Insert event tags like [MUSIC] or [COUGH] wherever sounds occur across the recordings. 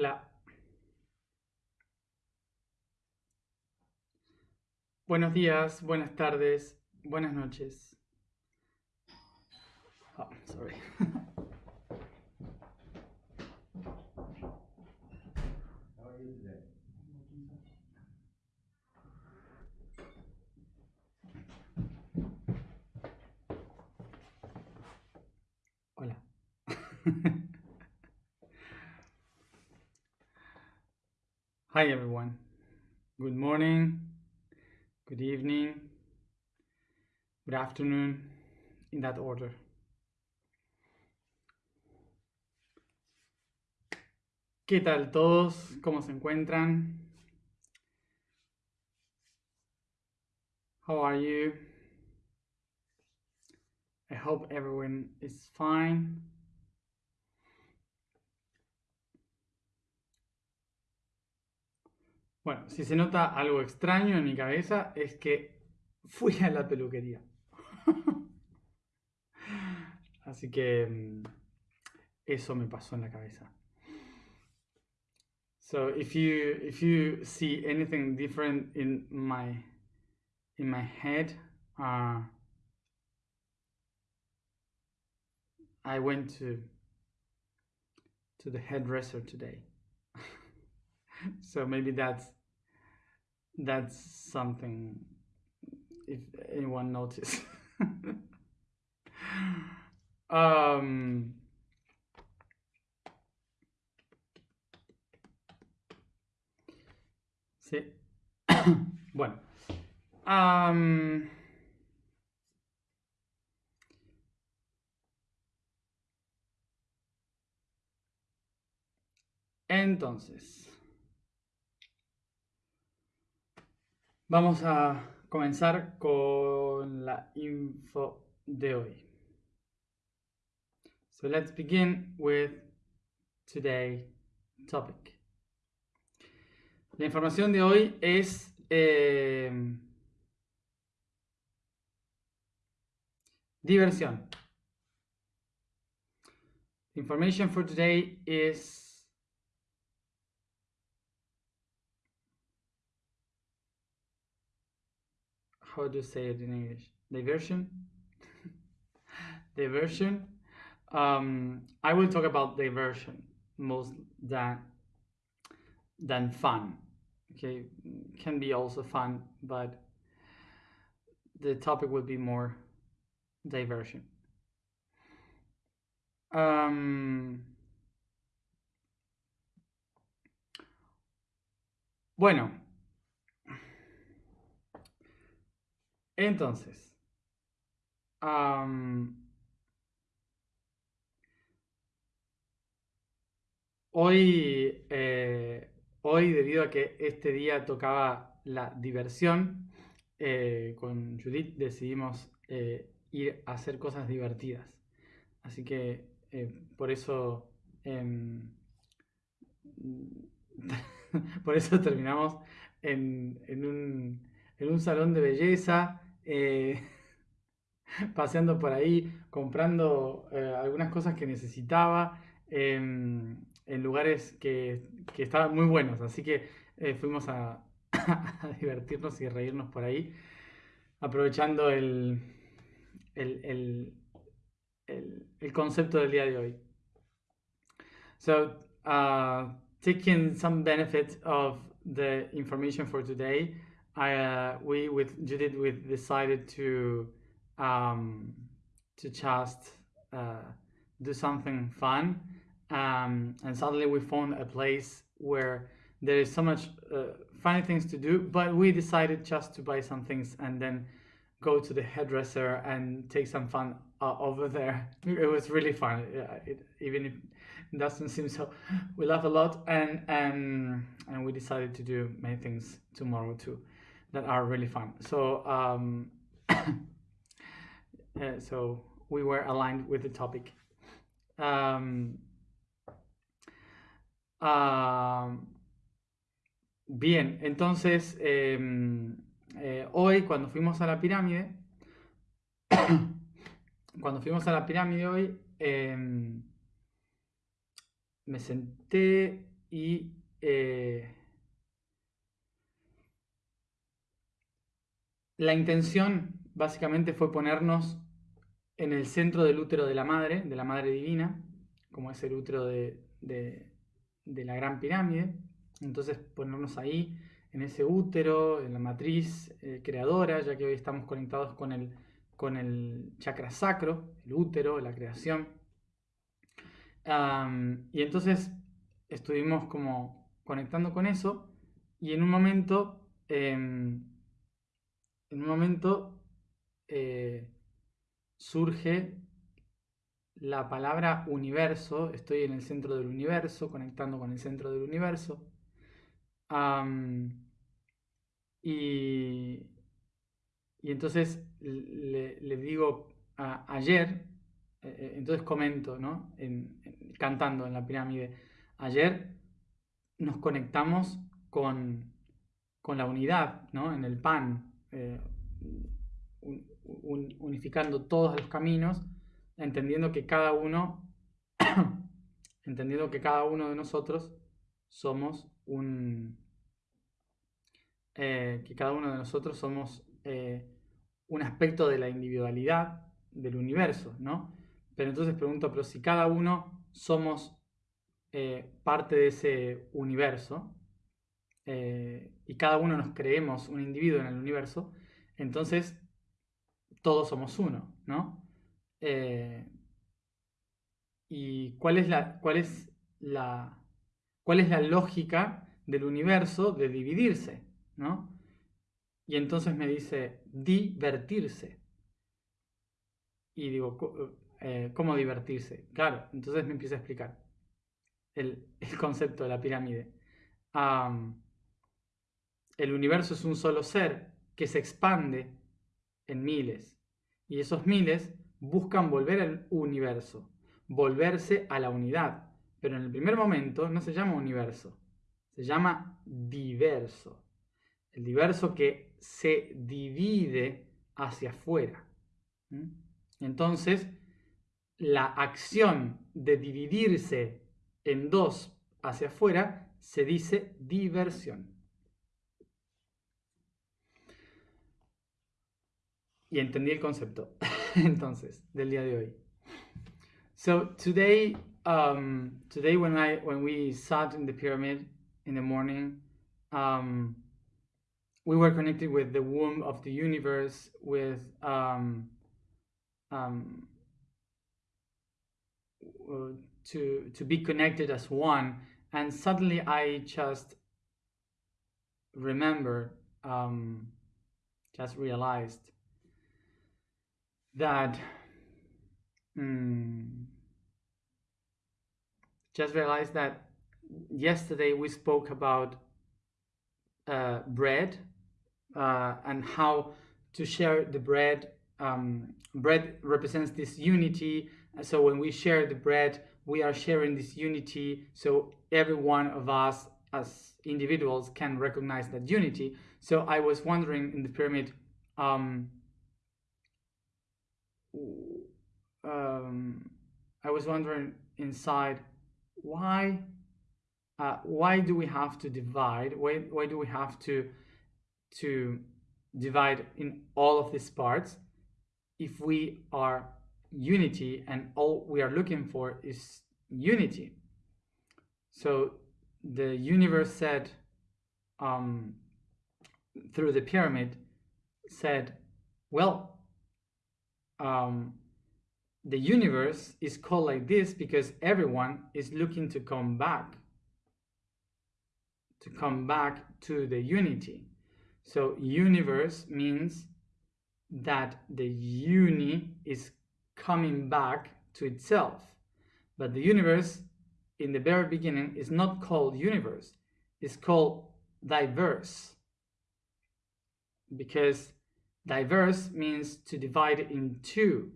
Hola. Buenos días, buenas tardes, buenas noches. Oh, sorry. Hola. [LAUGHS] Hi everyone. Good morning, good evening, good afternoon, in that order. ¿Qué tal todos? ¿Cómo se encuentran? How are you? I hope everyone is fine. Bueno, si se nota algo extraño en mi cabeza es que fui a la peluquería. [LAUGHS] Así que mm, eso me pasó en la cabeza. So if you if you see anything different in my in my head, uh, I went to to the hairdresser today. [LAUGHS] so maybe that's that's something if anyone noticed. [LAUGHS] um Sí. [COUGHS] bueno. Am, entonces, vamos a comenzar con la info de hoy. So let's begin with today's topic. La información de hoy es eh, diversión. Information for today is how do you say it in English? Diversion. [LAUGHS] diversion. Um, I will talk about diversion most than than fun. Okay, can be also fun, but the topic will be more diversion. Um, bueno, entonces, hoy eh, Hoy, debido a que este día tocaba la diversión, eh, con Judith decidimos eh, ir a hacer cosas divertidas. Así que por eso em, [LAUGHS] por eso terminamos en, un, salón de belleza, [LAUGHS] paseando por ahí, comprando algunas cosas que necesitaba. En lugares que, que estaban muy buenos, así que eh, fuimos [LAUGHS] a, divertirnos y reírnos por ahí, aprovechando el, el, el, el, el concepto del día de hoy. So, uh, taking some benefit of the information for today, I, uh, we with Judith we decided to um, to just uh, do something fun. Um, and suddenly we found a place where there is so much uh, funny things to do but we decided just to buy some things and then go to the hairdresser and take some fun uh, over there. [LAUGHS] It was really fun. It, even if it doesn't seem so we laugh a lot and and and we decided to do many things tomorrow too that are really fun. So um [COUGHS] uh, so we were aligned with the topic. Um Ah, bien, entonces em, eh, hoy cuando fuimos a la pirámide, [COUGHS] cuando fuimos a la pirámide hoy, em, me senté y eh, la intención básicamente fue ponernos en el centro del útero de la madre, de la madre divina, como es el útero de, la gran pirámide. Entonces ponernos ahí, en ese útero, en la matriz eh, creadora, ya que hoy estamos conectados con el, chakra sacro, el útero, la creación. y entonces estuvimos como conectando con eso y en un momento, em, en un momento eh, surge la palabra universo, estoy en el centro del universo, conectando con el centro del universo. y, entonces le, digo ayer, eh, entonces comento, ¿no? cantando en la pirámide, ayer nos conectamos con, la unidad, ¿no? En el pan, eh, unificando todos los caminos entendiendo que cada uno, [COUGHS] entendiendo que cada uno de nosotros somos un, eh, que cada uno de nosotros somos eh, un aspecto de la individualidad del universo, ¿no? Pero entonces pregunto, pero si cada uno somos parte de ese universo y cada uno nos creemos un individuo en el universo, entonces todos somos uno, ¿no? Eh, ¿Y cuál es, la, cuál, es la, cuál es la lógica del universo de dividirse? ¿no? Y entonces me dice divertirse. Y digo, eh, ¿cómo divertirse? Claro, entonces me empieza a explicar el, concepto de la pirámide. El universo es un solo ser que se expande en miles. Y esos miles buscan volver al universo, volverse a la unidad. Pero en el primer momento no se llama universo, se llama diverso. El diverso que se divide hacia afuera. Entonces, la acción de dividirse en dos hacia afuera se dice diversión. Y entendí el concepto. [LAUGHS] entonces del día de hoy. So today, um, today when I when we sat in the pyramid in the morning, um, we were connected with the womb of the universe, with um, um, to to be connected as one, and suddenly I just remembered, um, just realized that mm, just realized that yesterday we spoke about uh, bread uh, and how to share the bread. Um, bread represents this unity. So when we share the bread, we are sharing this unity. So every one of us as individuals can recognize that unity. So I was wondering in the pyramid, um, um, I was wondering inside why uh, why do we have to divide? Why why do we have to to divide in all of these parts if we are unity and all we are looking for is unity? So the universe said um, through the pyramid said, well, um, the universe is called like this because everyone is looking to come back to come back to the unity. So universe means that the uni is coming back to itself. But the universe in the very beginning is not called universe. It's called diverse. Because Diverse means to divide in two.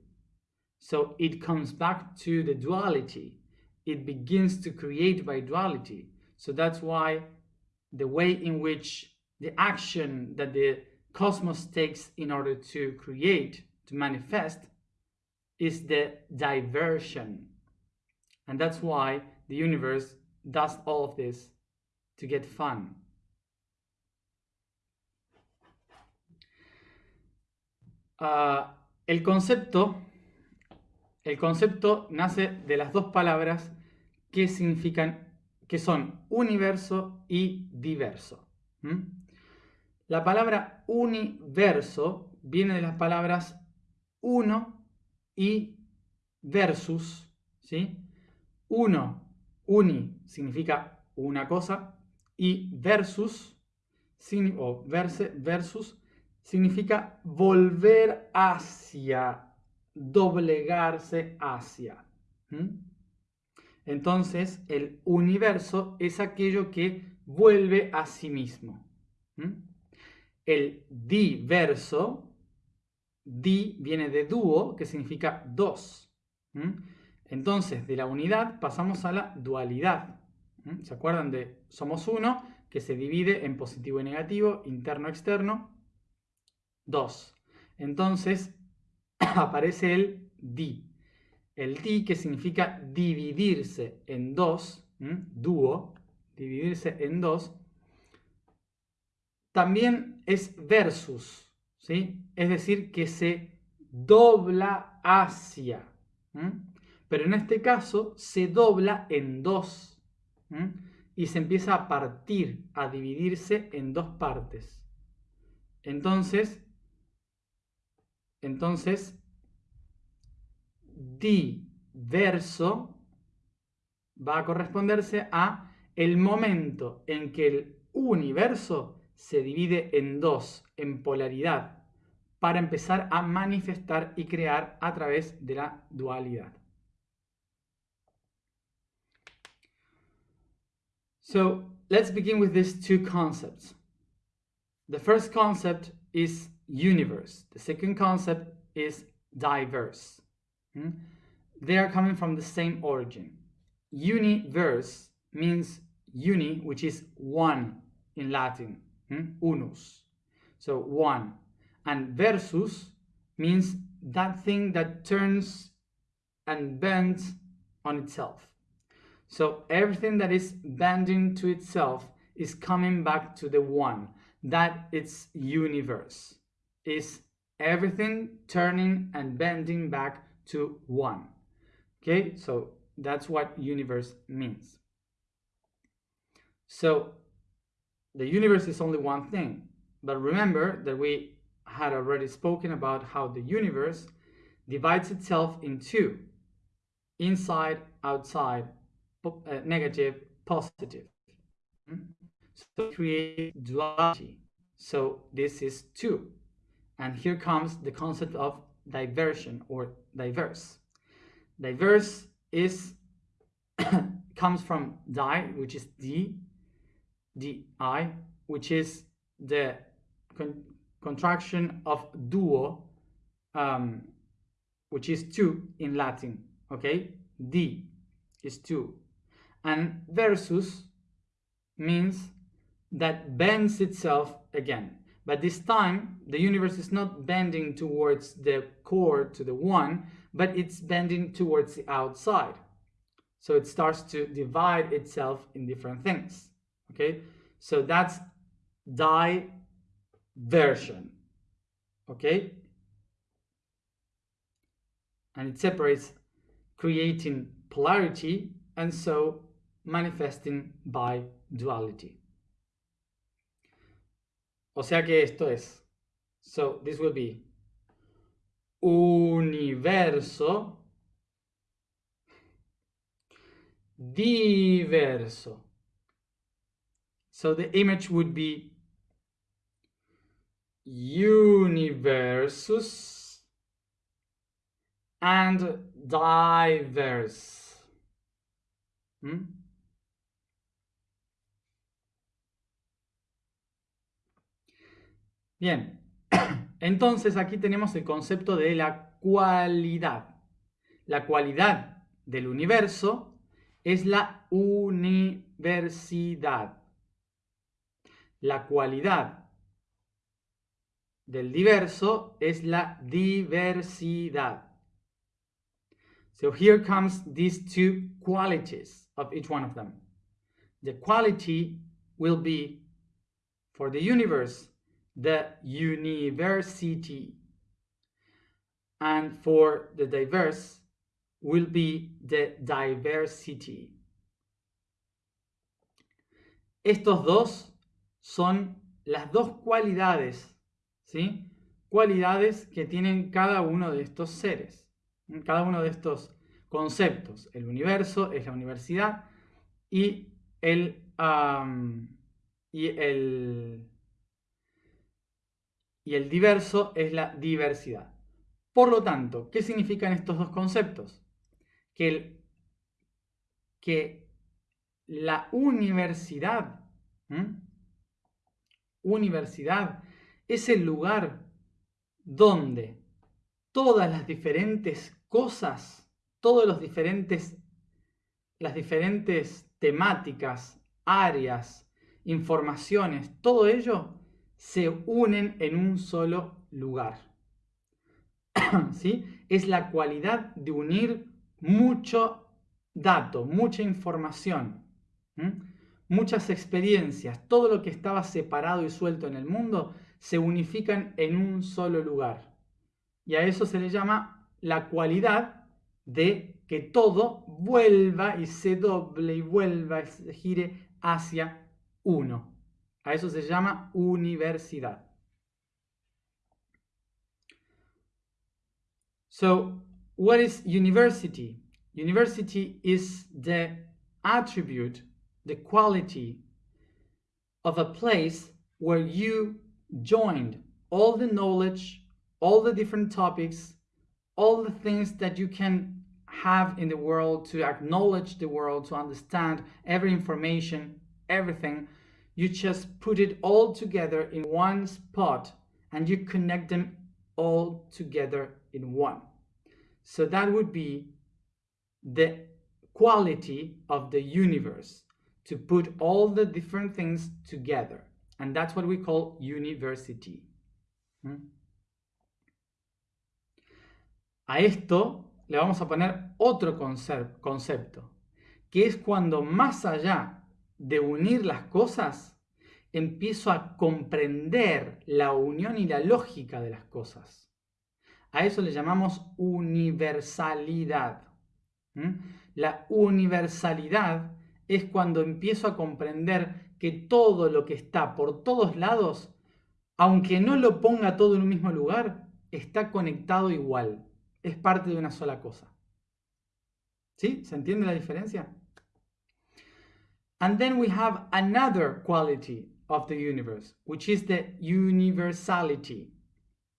So it comes back to the duality. It begins to create by duality. So that's why the way in which the action that the cosmos takes in order to create, to manifest, is the diversion. And that's why the universe does all of this to get fun. Ah, el concepto, el concepto nace de las dos palabras que significan, que son universo y diverso. La palabra universo viene de las palabras uno y versus, ¿sí? Uno, uni significa una cosa y versus o verse, versus significa volver hacia, doblegarse hacia. Entonces, el universo es aquello que vuelve a sí mismo. El diverso, di viene de dúo, que significa dos. Entonces, de la unidad pasamos a la dualidad. ¿Se acuerdan de somos uno, que se divide en positivo y negativo, interno-externo? 2. Entonces [CLEARS THROAT] aparece el di. El di que significa dividirse en dos, dúo, dividirse en dos, también es versus, ¿sí? Es decir, que se dobla hacia. Pero en este caso se dobla en dos y se empieza a partir, a dividirse en dos partes. Entonces, entonces, diverso va a corresponderse a el momento en que el universo se divide en dos, en polaridad, para empezar a manifestar y crear a través de la dualidad. So let's begin with these two concepts. The first concept is universe. The second concept is diverse. Hmm? They are coming from the same origin. Universe means uni, which is one in Latin, hmm? unus. So one. And versus means that thing that turns and bends on itself. So everything that is bending to itself is coming back to the one, that it's universe is everything turning and bending back to one. Okay, so that's what universe means. So the universe is only one thing, but remember that we had already spoken about how the universe divides itself in two inside, outside, uh, negative, positive. Hmm? So create duality. So this is two. And here comes the concept of diversion or diverse. Diverse is [COUGHS] comes from die, which is d, di, which is the con contraction of duo, um, which is two in Latin. Okay, d is two, and versus means that bends itself again. But this time, the universe is not bending towards the core, to the one, but it's bending towards the outside. So it starts to divide itself in different things. Okay, so that's diversion. Okay, and it separates, creating polarity, and so manifesting by duality. O sea que esto es. So this will be universo diverso. So the image would be universus and diverse. Hmm? Bien, [COUGHS] entonces aquí tenemos el concepto de la cualidad. La cualidad del universo es la universidad. La cualidad del diverso es la diversidad. So here comes these two qualities of each one of them. the quality will be for the universe, the university. And for the diverse will be the diversity. Estos dos son las dos cualidades, ¿sí? Cualidades que tienen cada uno de estos seres, cada uno de estos conceptos. El universo es la universidad y el, y el, y el diverso es la diversidad. Por lo tanto, ¿qué significan estos dos conceptos? Que, el, que la universidad, universidad es el lugar donde todas las diferentes cosas, todos los diferentes, las diferentes temáticas, áreas, informaciones, todo ello se unen en un solo lugar. [CLEARS THROAT] ¿Sí? Es la cualidad de unir mucho dato, mucha información, muchas experiencias, todo lo que estaba separado y suelto en el mundo, se unifican en un solo lugar. Y a eso se le llama la cualidad de que todo vuelva y se doble y vuelva y se gire hacia uno. A eso se llama universidad. So, what is university? University is the attribute, the quality of a place where you joined all the knowledge, all the different topics, all the things that you can have in the world to acknowledge the world, to understand every information, everything. You just put it all together in one spot and you connect them all together in one. So that would be the quality of the universe to put all the different things together. And that's what we call university. ¿Mm? A esto le vamos a poner otro concepto, que es cuando más allá de unir las cosas, empiezo a comprender la unión y la lógica de las cosas. A eso le llamamos universalidad. La universalidad es cuando empiezo a comprender que todo lo que está por todos lados, aunque no lo ponga todo en un mismo lugar, está conectado igual. Es parte de una sola cosa. ¿Sí? ¿Se entiende la diferencia? And then we have another quality of the universe, which is the universality.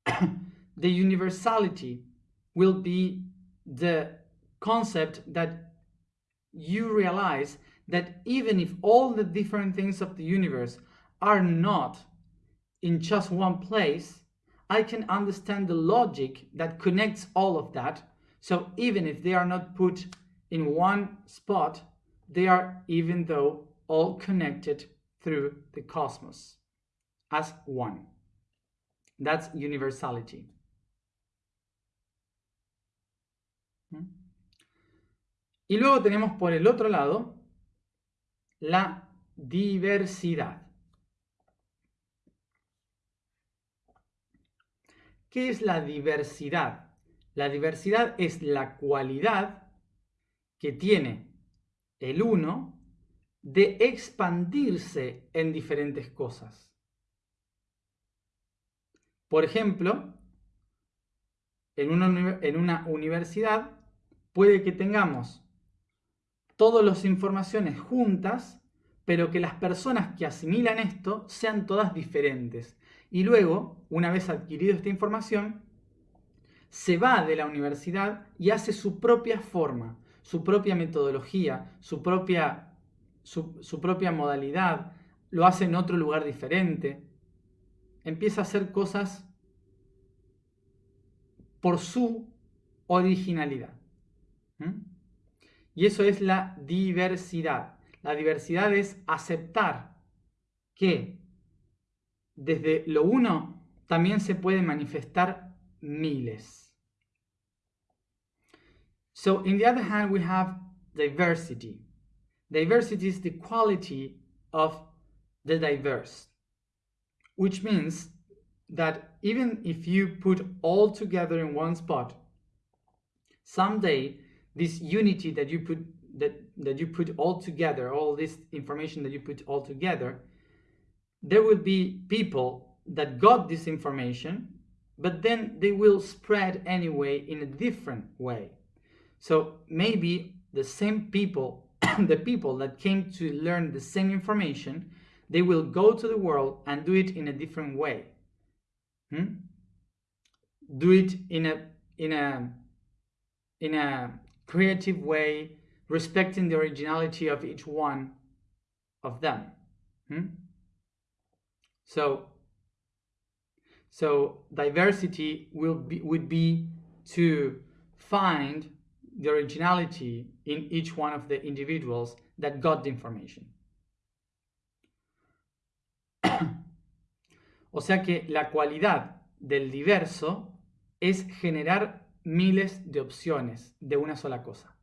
[COUGHS] the universality will be the concept that you realize that even if all the different things of the universe are not in just one place, I can understand the logic that connects all of that. So even if they are not put in one spot, they are even though all connected through the cosmos as one. That's universality. Hmm? Y luego tenemos por el otro lado la diversidad. ¿Qué es la diversidad? La diversidad es la cualidad que tiene el uno de expandirse en diferentes cosas. Por ejemplo, en una, en una universidad puede que tengamos todas las informaciones juntas, pero que las personas que asimilan esto sean todas diferentes. Y luego, una vez adquirido esta información, se va de la universidad y hace su propia forma, su propia metodología, su propia, su, su propia modalidad, lo hace en otro lugar diferente, empieza a hacer cosas por su originalidad. Y eso es la diversidad. La diversidad es aceptar que desde lo uno también se puede manifestar miles. So, in the other hand, we have diversity. diversity is the quality of the diverse, which means that even if you put all together in one spot, someday this unity that you put that, that you put all together, all this information that you put all together, there will be people that got this information, but then they will spread anyway in a different way. So maybe the same people, [CLEARS THROAT] the people that came to learn the same information, they will go to the world and do it in a different way. Hmm? Do it in a in a in a creative way, respecting the originality of each one of them. Hmm? So, so diversity will be would be to find the originality in each one of the individuals that got the information. [COUGHS] o sea que la cualidad del diverso es generar miles de opciones de una sola cosa.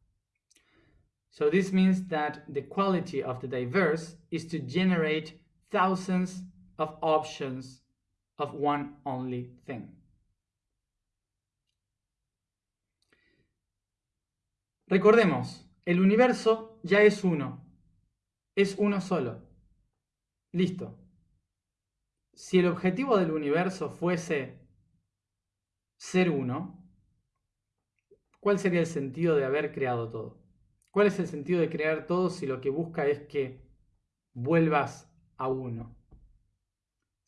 So this means that the quality of the diverse is to generate thousands of options of one only thing. Recordemos, el universo ya es uno, es uno solo. Listo. Si el objetivo del universo fuese ser uno, ¿cuál sería el sentido de haber creado todo? ¿Cuál es el sentido de crear todo si lo que busca es que vuelvas a uno?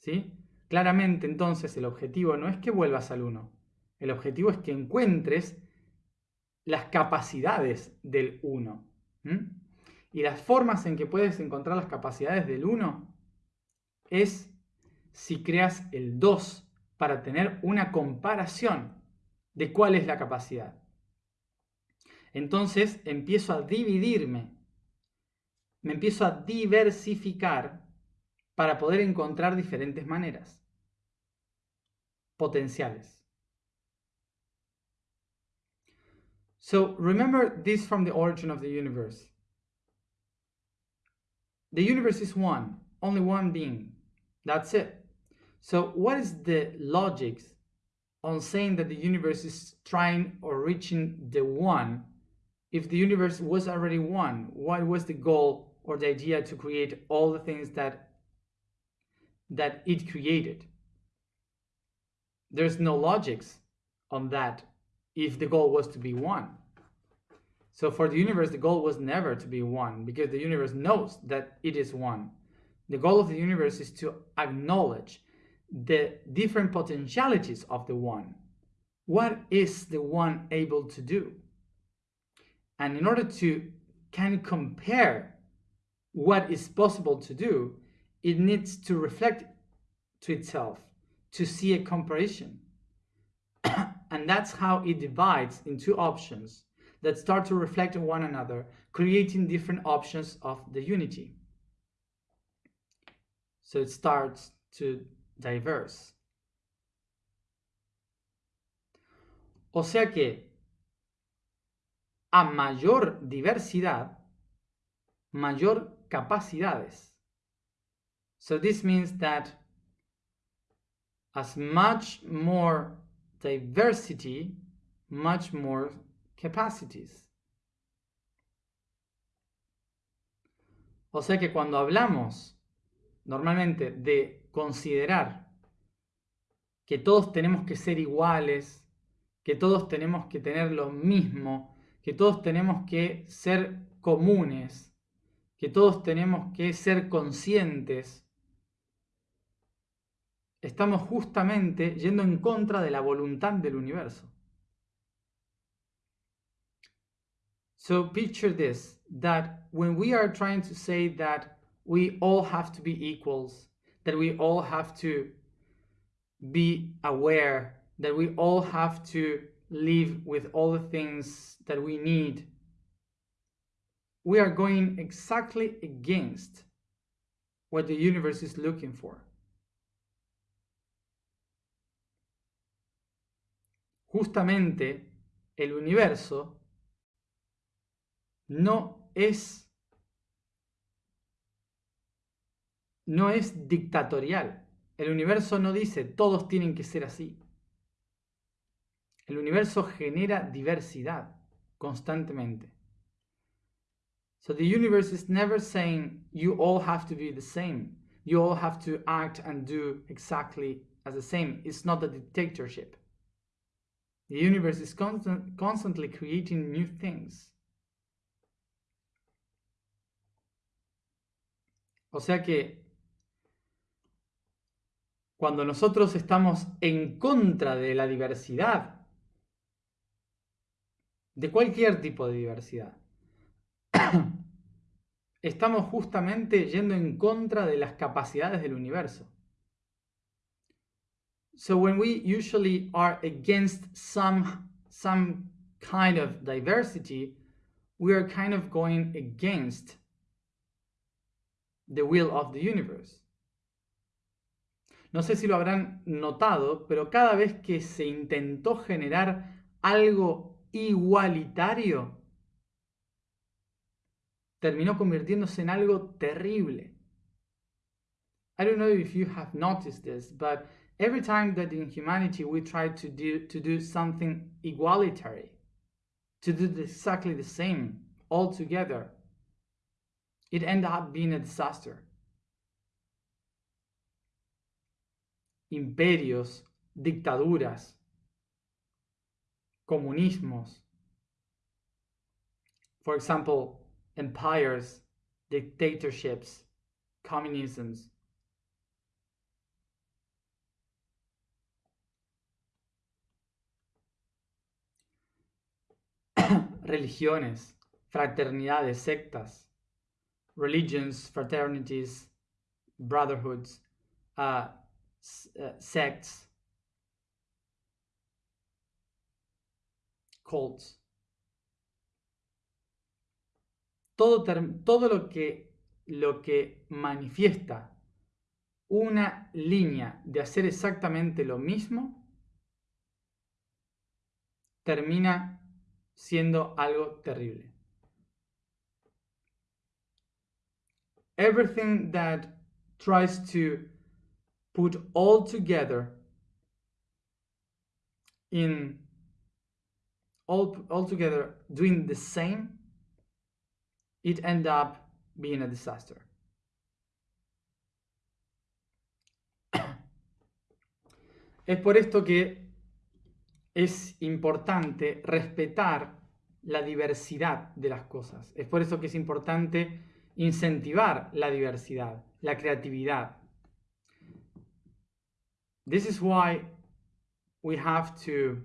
¿Sí? Claramente entonces el objetivo no es que vuelvas al uno, el objetivo es que encuentres las capacidades del uno. Y las formas en que puedes encontrar las capacidades del uno es si creas el 2 para tener una comparación de cuál es la capacidad. Entonces empiezo a dividirme, me empiezo a diversificar para poder encontrar diferentes maneras potenciales. So remember this from the origin of the universe. The universe is one, only one being. That's it. So what is the logic on saying that the universe is trying or reaching the one if the universe was already one? What was the goal or the idea to create all the things that that it created? There's no logics on that if the goal was to be one. So for the universe, the goal was never to be one because the universe knows that it is one. The goal of the universe is to acknowledge the different potentialities of the one. What is the one able to do? And in order to can compare what is possible to do, it needs to reflect to itself, to see a comparison. And that's how it divides into options that start to reflect on one another, creating different options of the unity. So it starts to diverse. O sea que a mayor diversidad, mayor capacidades. So this means that as much more diversity, much more capacities. O sea que cuando hablamos normalmente de considerar que todos tenemos que ser iguales, que todos tenemos que tener lo mismo, que todos tenemos que ser comunes, que todos tenemos que ser conscientes, estamos justamente yendo en contra de la voluntad del universo. So picture this, that when we are trying to say that we all have to be equals, that we all have to be aware, that we all have to live with all the things that we need, we are going exactly against what the universe is looking for. Justamente el universo no es no es dictatorial. El universo no dice todos tienen que ser así. El universo genera diversidad constantemente. So the universe is never saying you all have to be the same. You all have to act and do exactly as the same. It's not a dictatorship. The universe is constant, constantly creating new things. O sea que cuando nosotros estamos en contra de la diversidad, de cualquier tipo de diversidad, [COUGHS] estamos justamente yendo en contra de las capacidades del universo. So when we usually are against some some kind of diversity, we are kind of going against the will of the universe. No sé si lo habrán notado, pero cada vez que se intentó generar algo igualitario, terminó convirtiéndose en algo terrible. I don't know if you have noticed this, but every time that in humanity we try to do, to do something igualitarian, to do exactly the same all together, it ended up being a disaster. Imperios, dictaduras, comunismos. For example, empires, dictatorships, communisms. Religiones, fraternidades, sectas, religions, fraternities, brotherhoods, uh, uh, sects, cults. Todo, todo lo, que, lo que manifiesta una línea de hacer exactamente lo mismo termina siendo algo terrible. Everything that tries to put all together in all, all together doing the same, it end up being a disaster. [COUGHS] Es por esto que es importante respetar la diversidad de las cosas. Es por eso que es importante incentivar la diversidad, la creatividad. This is why we have to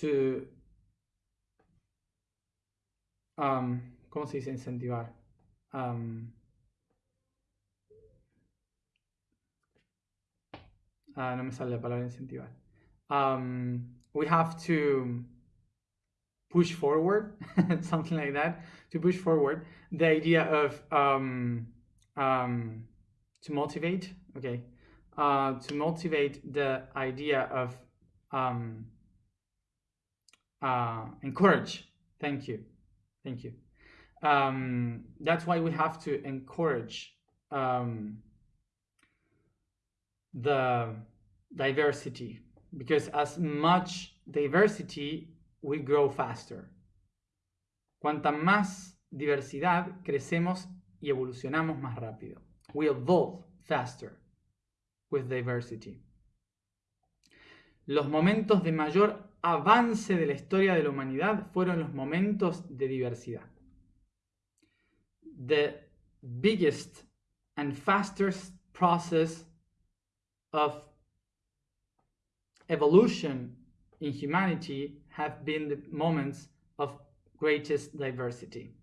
to um, ¿cómo se dice incentivar? Um, ah, no me sale la palabra incentivar. Um, we have to push forward, [LAUGHS] something like that, to push forward the idea of um, um, to motivate, okay, uh, to motivate the idea of um, uh, encourage. Thank you, thank you. Um, that's why we have to encourage um, the diversity because as much diversity, we grow faster. Cuanta más diversidad, crecemos y evolucionamos más rápido. We evolve faster with diversity. Los momentos de mayor avance de la historia de la humanidad fueron los momentos de diversidad. The biggest and fastest process of evolution in humanity have been the moments of greatest diversity.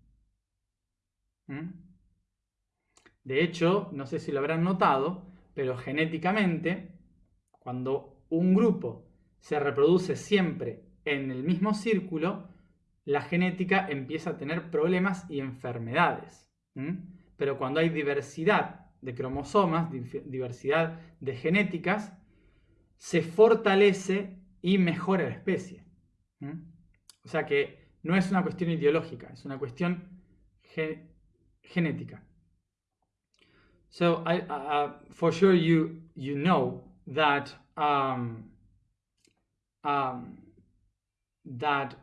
¿Mm? De hecho, no sé si lo habrán notado, pero genéticamente, cuando un grupo se reproduce siempre en el mismo círculo, la genética empieza a tener problemas y enfermedades. ¿Mm? Pero cuando hay diversidad de cromosomas, diversidad de genéticas, se fortalece y mejora la especie. O sea que no es una cuestión ideológica, es una cuestión genética. So I, uh, for sure you you know that um, um, that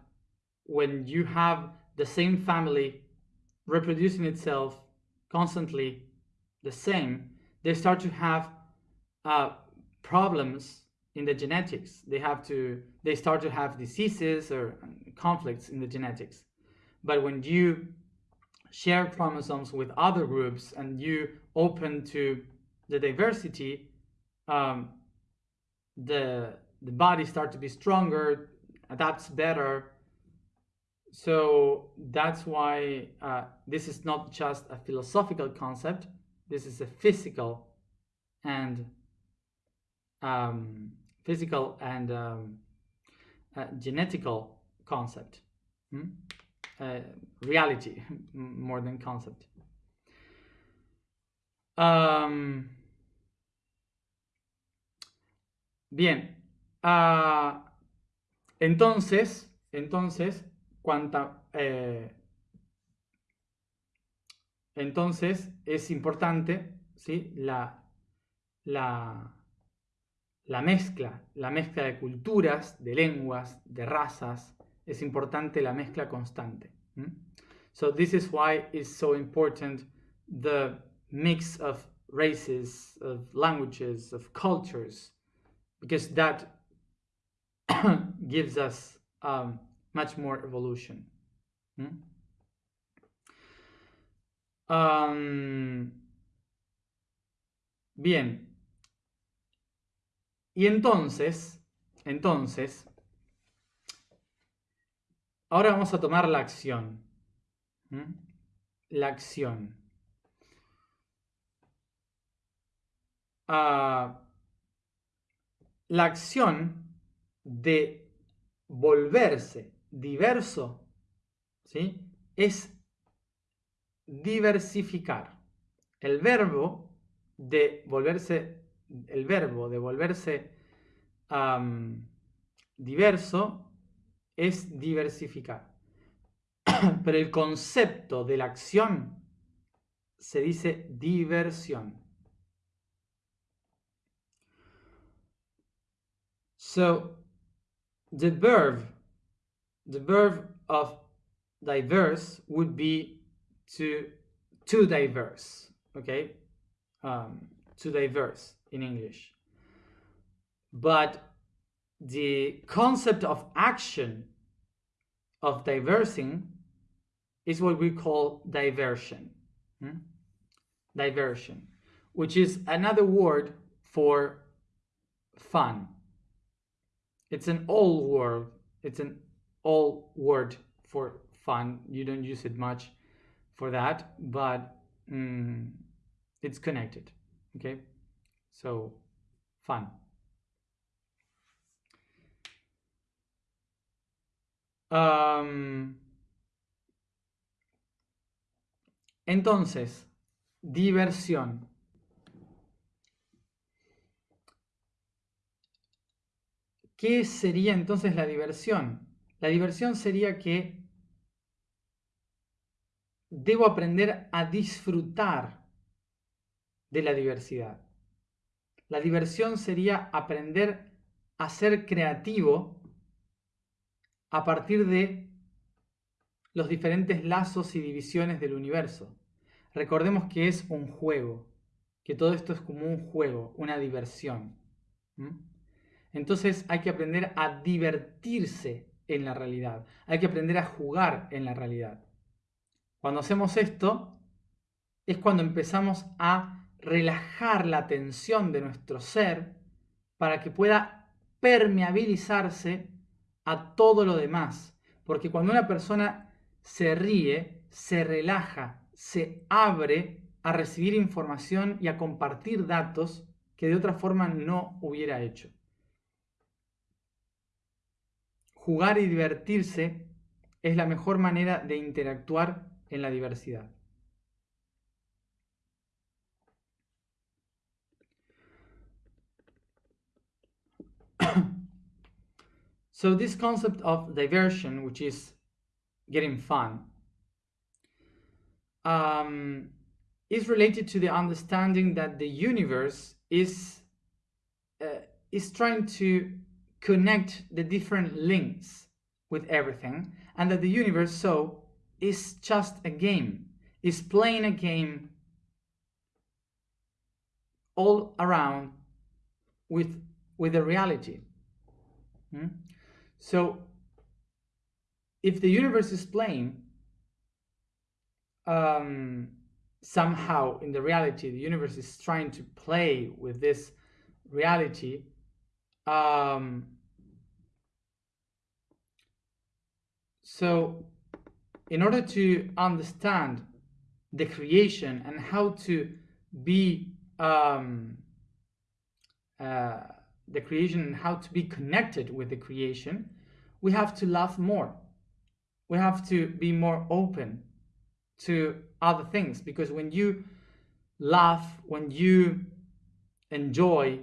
when you have the same family reproducing itself constantly the same, they start to have uh, problems in the genetics. They have to they start to have diseases or conflicts in the genetics. But when you share chromosomes with other groups and you open to the diversity, um, the the body start to be stronger, adapts better. So that's why uh, this is not just a philosophical concept. This is a physical and um, physical and um, uh, genetical concept. Hmm? Uh, reality [LAUGHS] more than concept. Um, bien. Uh, entonces, entonces, cuanta, eh, entonces es importante, ¿sí? La, la, la mezcla, la mezcla de culturas, de lenguas, de razas, es importante la mezcla constante. So this is why it's so important the mix of races, of languages, of cultures, because that [COUGHS] gives us um, much more evolution. Um, bien. Y entonces, entonces, Ahora vamos a tomar la acción. La acción. Ah, la acción de volverse diverso ¿sí? es diversificar. El verbo de volverse, el verbo de volverse diverso es diversificar. [COUGHS] Pero el concepto de la acción se dice diversión. So the verb, the verb of diverse would be to diverse, okay? Um, to diverse in English. But the concept of action of diversing is what we call diversion. Hmm? Diversion, which is another word for fun. It's an old word. It's an old word for fun. You don't use it much for that, but mm, it's connected. Okay, so fun. entonces, diversión. ¿Qué sería entonces la diversión? La diversión sería que debo aprender a disfrutar de la diversidad. La diversión sería aprender a ser creativo a partir de los diferentes lazos y divisiones del universo. Recordemos que es un juego, que todo esto es como un juego, una diversión. Entonces hay que aprender a divertirse en la realidad, hay que aprender a jugar en la realidad. Cuando hacemos esto, es cuando empezamos a relajar la tensión de nuestro ser para que pueda permeabilizarse a todo lo demás. Porque cuando una persona se ríe, se relaja, se abre a recibir información y a compartir datos que de otra forma no hubiera hecho. Jugar y divertirse es la mejor manera de interactuar en la diversidad. So this concept of diversion, which is getting fun, um, is related to the understanding that the universe is uh, is trying to connect the different links with everything and that the universe so is just a game is playing a game all around with with the reality hmm? So if the universe is playing um, somehow in the reality the universe is trying to play with this reality um, so in order to understand the creation and how to be um, uh, the creation and how to be connected with the creation, we have to love more. We have to be more open to other things because when you laugh, when you enjoy,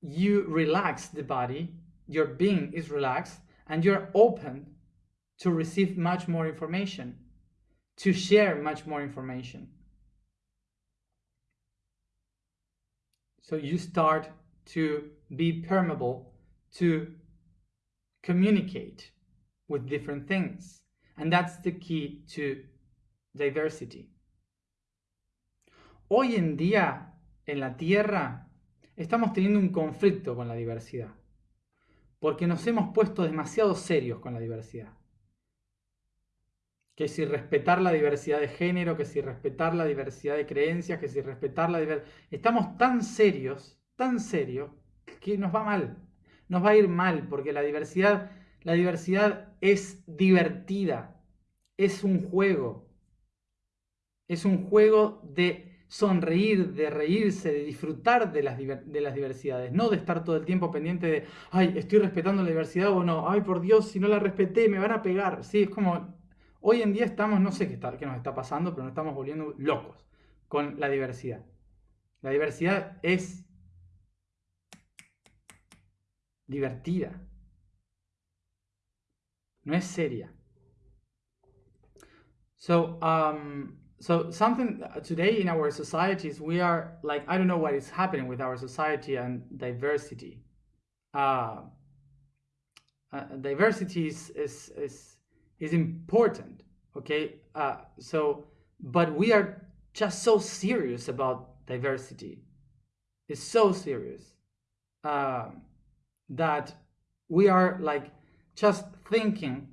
you relax the body, your being is relaxed, and you're open to receive much more information, to share much more information. So you start to be permeable to communicate with different things. And that's the key to diversity. Hoy en día, en la Tierra, estamos teniendo un conflicto con la diversidad, porque nos hemos puesto demasiado serios con la diversidad. Que si respetar la diversidad de género, que si respetar la diversidad de creencias, que si respetar la diversidad... Estamos tan serios, tan serios, que nos va mal. Nos va a ir mal, porque la diversidad, la diversidad es divertida, es un juego. Es un juego de sonreír, de reírse, de disfrutar de las, de las diversidades, no de estar todo el tiempo pendiente de, ay, estoy respetando la diversidad o no, ay, por Dios, si no la respeté, me van a pegar. Sí, es como, hoy en día estamos, no sé qué, está, qué nos está pasando, pero nos estamos volviendo locos con la diversidad. La diversidad es divertida, no es seria. So, um, so something uh, today in our societies we are like i don't know what is happening with our society and diversity. Uh, uh, diversity is, is is is important okay? Uh, so but we are just so serious about diversity. It's so serious. Uh, that we are like just thinking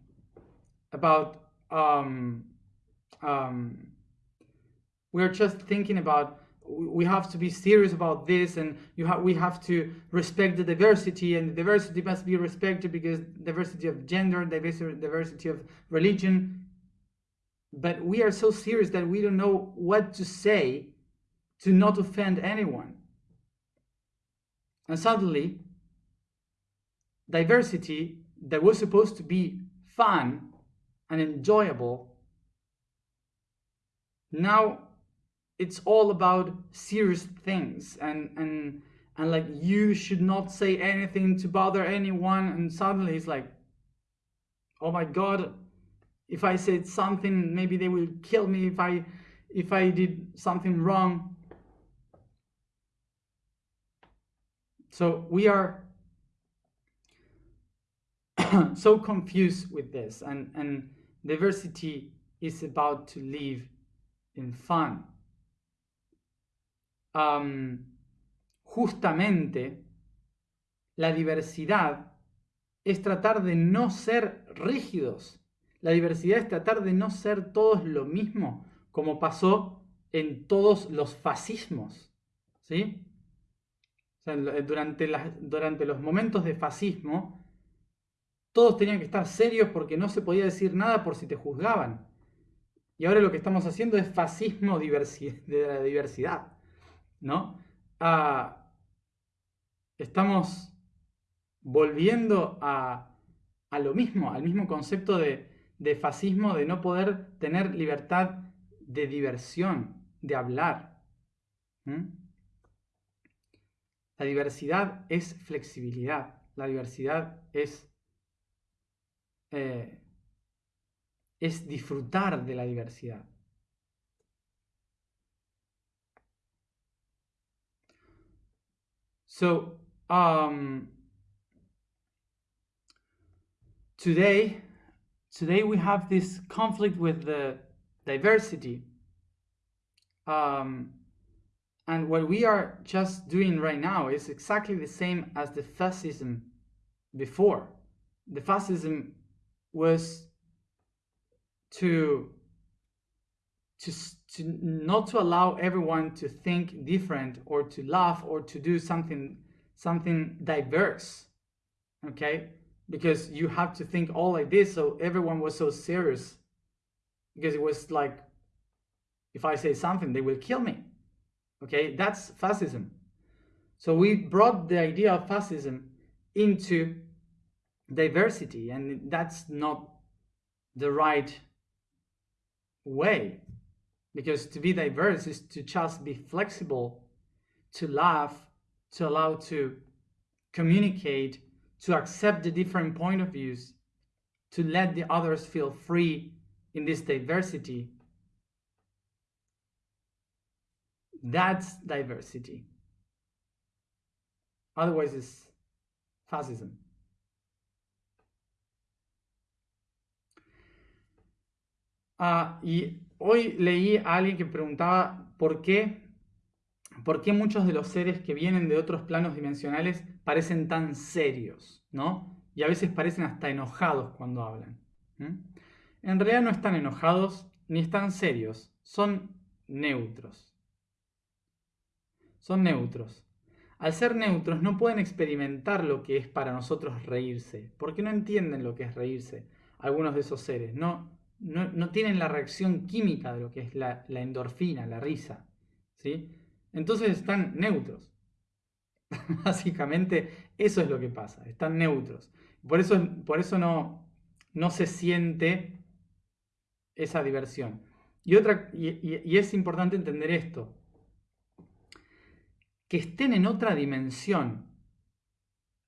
about um, um, we're just thinking about we have to be serious about this and you have we have to respect the diversity and the diversity must be respected because diversity of gender diversity diversity of religion. But we are so serious that we don't know what to say to not offend anyone. And suddenly diversity that was supposed to be fun and enjoyable now it's all about serious things and and and like you should not say anything to bother anyone and suddenly it's like oh my god if i said something maybe they will kill me if i if i did something wrong. So we are [COUGHS] so confused with this and and diversity is about to live in fun justamente la diversidad es tratar de no ser rígidos. La diversidad es tratar de no ser todos lo mismo, como pasó en todos los fascismos. ¿sí? durante, durante los momentos de fascismo, todos tenían que estar serios porque no se podía decir nada por si te juzgaban. Y ahora lo que estamos haciendo es fascismo [LAUGHS] de la diversidad. ¿no? Ah, estamos volviendo a, lo mismo, al mismo concepto de, fascismo, de no poder tener libertad de diversión, de hablar. La diversidad es flexibilidad, la diversidad es, eh, es disfrutar de la diversidad. So, um, today, today we have this conflict with the diversity. Um, and what we are just doing right now is exactly the same as the fascism before. The fascism was to to, to not to allow everyone to think different or to laugh or to do something something diverse okay? Because you have to think all like this so everyone was so serious. Because it was like if i say something they will kill me okay? That's fascism. So we brought the idea of fascism into diversity and that's not the right way. Because to be diverse is to just be flexible to laugh to allow to communicate to accept the different point of views to let the others feel free in this diversity. That's diversity. Otherwise it's fascism Ah, y hoy leí a alguien que preguntaba por qué, por qué muchos de los seres que vienen de otros planos dimensionales parecen tan serios, ¿no? Y a veces parecen hasta enojados cuando hablan. En realidad no están enojados ni están serios, son neutros. Son neutros. Al ser neutros no pueden experimentar lo que es para nosotros reírse, porque no entienden lo que es reírse, algunos de esos seres. No, no, tienen la reacción química de lo que es la, endorfina, la risa. ¿sí? Entonces están neutros. [LAUGHS] Básicamente eso es lo que pasa, están neutros. Por eso, por eso no, no se siente esa diversión. Y, otra, y es importante entender esto, que estén en otra dimensión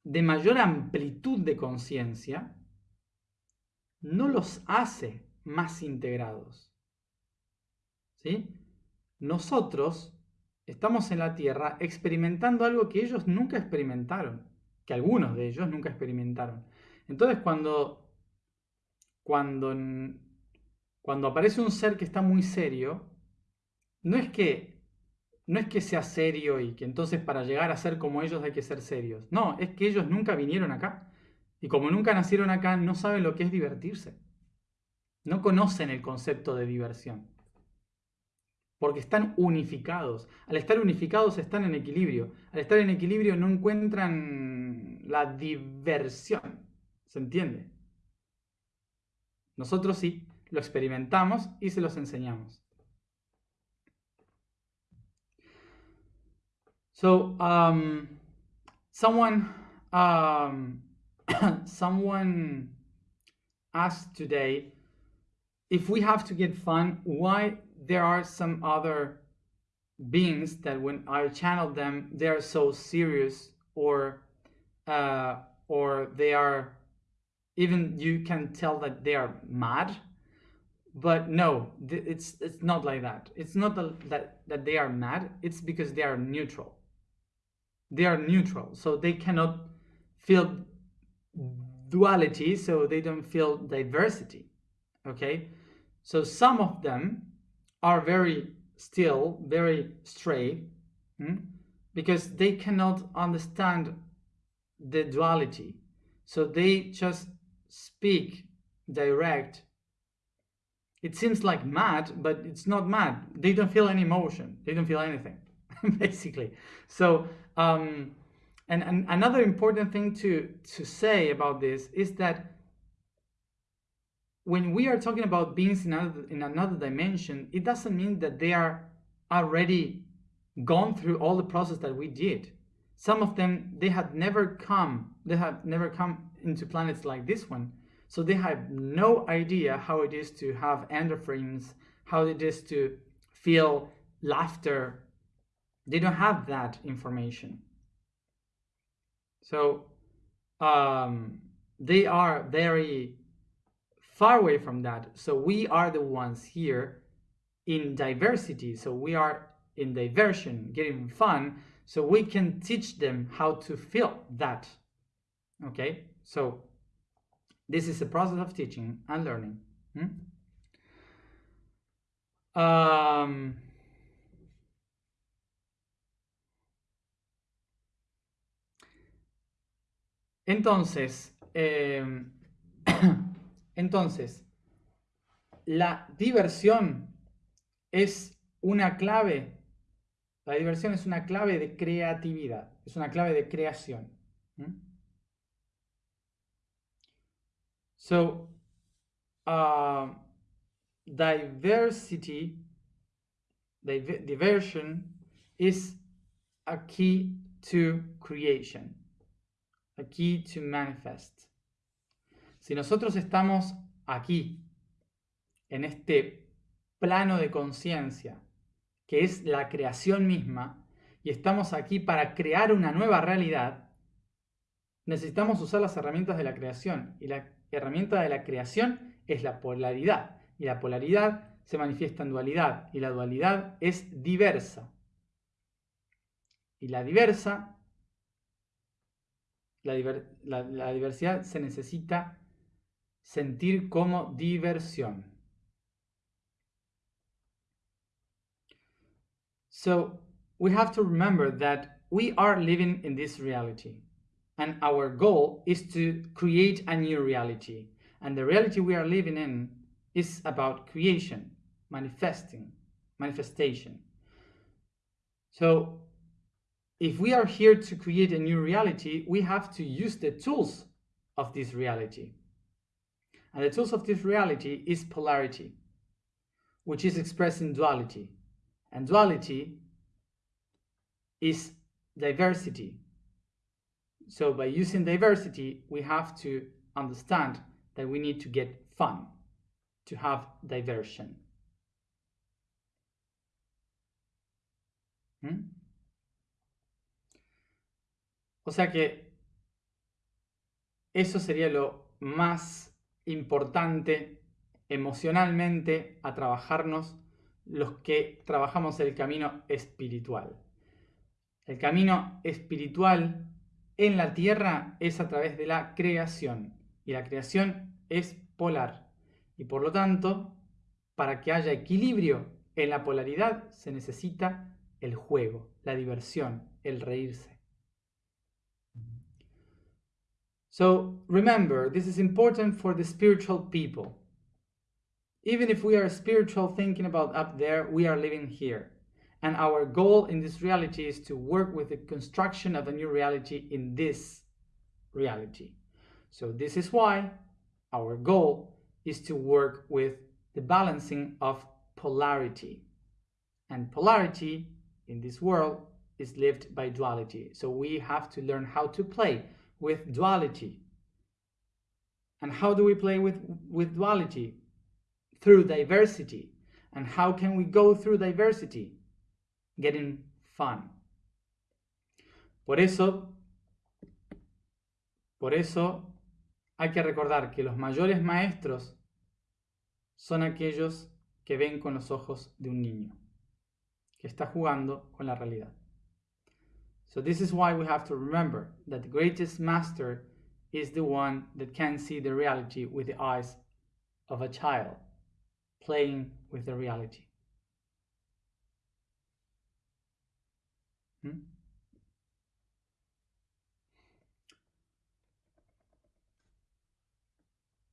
de mayor amplitud de conciencia, no los hace más integrados. ¿Sí? Nosotros estamos en la Tierra experimentando algo que ellos nunca experimentaron, que algunos de ellos nunca experimentaron. Entonces cuando, cuando, cuando aparece un ser que está muy serio, no es que no es que sea serio y que entonces para llegar a ser como ellos hay que ser serios. No, es que ellos nunca vinieron acá. Y como nunca nacieron acá, no saben lo que es divertirse no conocen el concepto de diversión. Porque están unificados. Al estar unificados están en equilibrio. Al estar en equilibrio no encuentran la diversión. ¿Se entiende? Nosotros sí, lo experimentamos y se los enseñamos. So, um, someone, um, [COUGHS] someone asked today if we have to get fun, why there are some other beings that when I channel them, they're so serious or uh, or they are even you can tell that they are mad. But no, it's it's not like that. It's not that that they are mad. It's because they are neutral. They are neutral, so they cannot feel duality, so they don't feel diversity. Okay, so some of them are very still, very straight, hmm? because they cannot understand the duality. So they just speak direct. It seems like mad, but it's not mad. They don't feel any emotion. They don't feel anything, [LAUGHS] basically. So, um, and, and another important thing to, to say about this is that when we are talking about beings in another, in another dimension, it doesn't mean that they are already gone through all the process that we did. Some of them, they had never come, they have never come into planets like this one. So they have no idea how it is to have endorphins, how it is to feel laughter. They don't have that information. So um, they are very far away from that. So we are the ones here in diversity. So we are in diversion, getting fun. so we can teach them how to feel that. Okay, so this is a process of teaching and learning. Hmm? Um, entonces, eh, [CLEARS THROAT] [COUGHS] entonces, la diversión es una clave, la diversión es una clave de creatividad, es una clave de creación. So, uh, diversity, diversion is a key to creation, a key to manifest. Si nosotros estamos aquí, en este plano de conciencia, que es la creación misma, y estamos aquí para crear una nueva realidad, necesitamos usar las herramientas de la creación. Y la herramienta de la creación es la polaridad. Y la polaridad se manifiesta en dualidad. Y la dualidad es diversa. Y la diversa, la, diversidad se necesita sentir como diversión. So we have to remember that we are living in this reality and our goal is to create a new reality. And the reality we are living in is about creation, manifesting, manifestation. So if we are here to create a new reality, we have to use the tools of this reality. And the tools of this reality is polarity, which is expressed in duality. And duality is diversity. So by using diversity, we have to understand that we need to get fun, to have diversion. ¿Mm? O sea que eso sería lo más importante emocionalmente a trabajarnos los que trabajamos el camino espiritual. El camino espiritual en la tierra es a través de la creación y la creación es polar y por lo tanto para que haya equilibrio en la polaridad se necesita el juego, la diversión, el reírse. So remember, this is important for the spiritual people. Even if we are spiritual thinking about up there, we are living here. And our goal in this reality is to work with the construction of a new reality in this reality. So this is why our goal is to work with the balancing of polarity. And polarity in this world is lived by duality. So we have to learn how to play with duality. And how do we play with, with duality? through diversity. And how can we go through diversity? Getting fun. Por eso, por eso hay que recordar que los mayores maestros son aquellos que ven con los ojos de un niño, que está jugando con la realidad. So this is why we have to remember that the greatest master is the one that can see the reality with the eyes of a child playing with the reality. ¿Mm?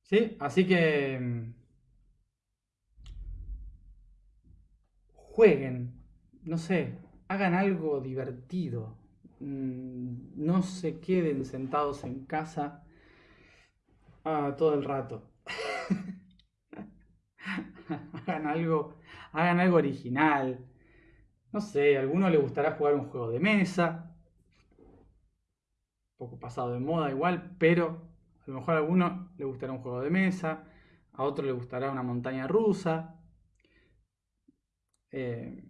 Sí, así que mm, jueguen, no sé, hagan algo divertido, no se queden sentados en casa ah, todo el rato. [LAUGHS] hagan algo, hagan algo original. No sé, a alguno le gustará jugar un juego de mesa. Un poco pasado de moda igual, pero a lo mejor a alguno le gustará un juego de mesa, a otro le gustará una montaña rusa, eh,